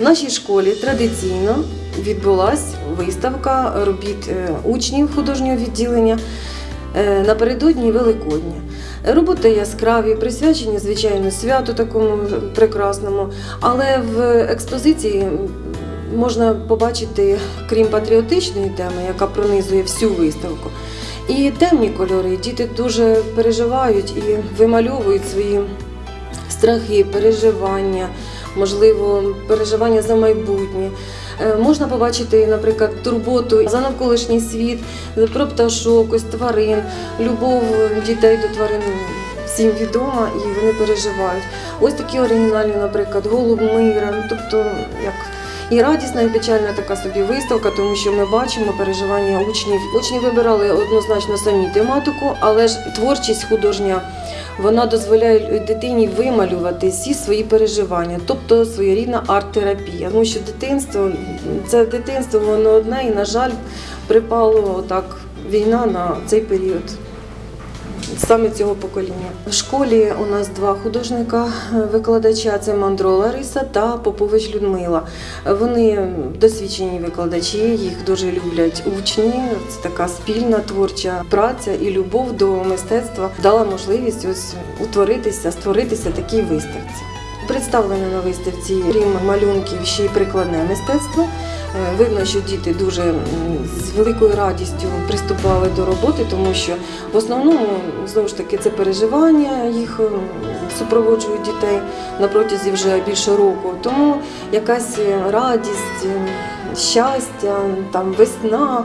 нашій школі традиційно відбулась виставка робіт е, учнів художнього відділення е, напередодні Великодня. Роботи яскраві, присвячені, звичайно, святу такому прекрасному, але в експозиції можна побачити, крім патріотичної теми, яка пронизує всю виставку, і темні кольори. Діти дуже переживають і вимальовують свої страхи, переживання, можливо, переживання за майбутнє. Е, Можна побачити, наприклад, турботу за навколишній світ, про пташок, ось тварин, любов дітей до тварин всім відома і вони переживають. Ось такі оригінальні, наприклад, голуб мира, ну, тобто як. І радісна, і печальна така собі виставка, тому що ми бачимо переживання учнів. Учні вибирали однозначно самі тематику, але ж творчість художня вона дозволяє дитині вималювати всі свої переживання, тобто своєрідна арт-терапія. Тому що дитинство це дитинство, воно одне, і, на жаль, припало так війна на цей період. Саме цього покоління. В школі у нас два художника е, це Мандро Лариса та Попович Людмила. Вони досвідчені викладачі, їх дуже люблять учні. Це така спільна творча праця і любов до мистецтва дала можливість ось утворитися, створитися такій виставці. Представлено на виставці крім малюнків ще й прикладне мистецтво. Е, Видно, що діти дуже з великою радістю приступали до роботи, тому що в основному знову ж таки це переживання їх супроводжують дітей на протязі вже більше року. Тому якась радість, щастя, там весна.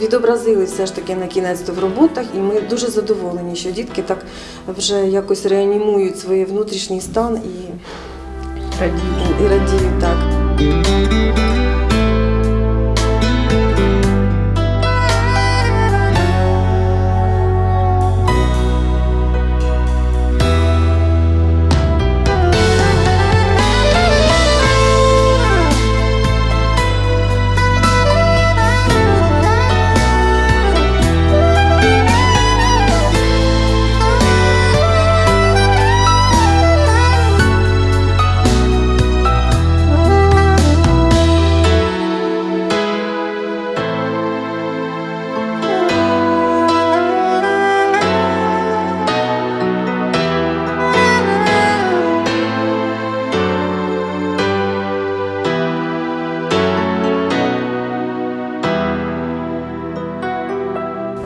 Відобразили все ж таки на кінець в роботах, і ми дуже задоволені, що дітки так вже якось реанімують свій внутрішній стан і, радіють. і радіють так.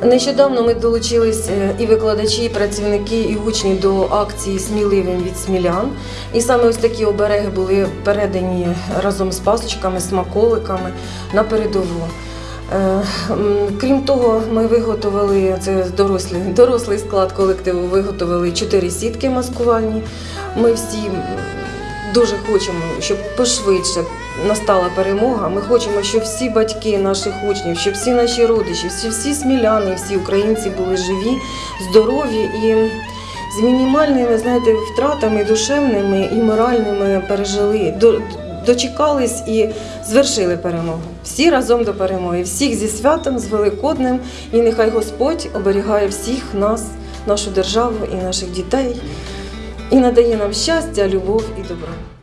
Нещодавно ми долучились е, і викладачі, і працівники, і учні до акції Сміливим від смілян. І саме ось такі обереги були передані разом з пасочками, смаколиками на передову. Е, Крім того, ми виготовили це дорослий, дорослий склад колективу. Виготовили чотири сітки маскувальні. Ми всі дуже хочемо, щоб пошвидше настала перемога. Ми хочемо, щоб всі батьки наших учнів, щоб всі наші родичі, всі, всі сміляни, всі українці були живі, здорові і з мінімальними, знаєте, втратами душевними і моральними пережили. Дочекались і звершили перемогу. Всі разом до перемоги. Всіх зі святом, з Великоднем. І нехай Господь оберігає всіх нас, нашу державу і наших дітей, і надає нам щастя, любов і добро.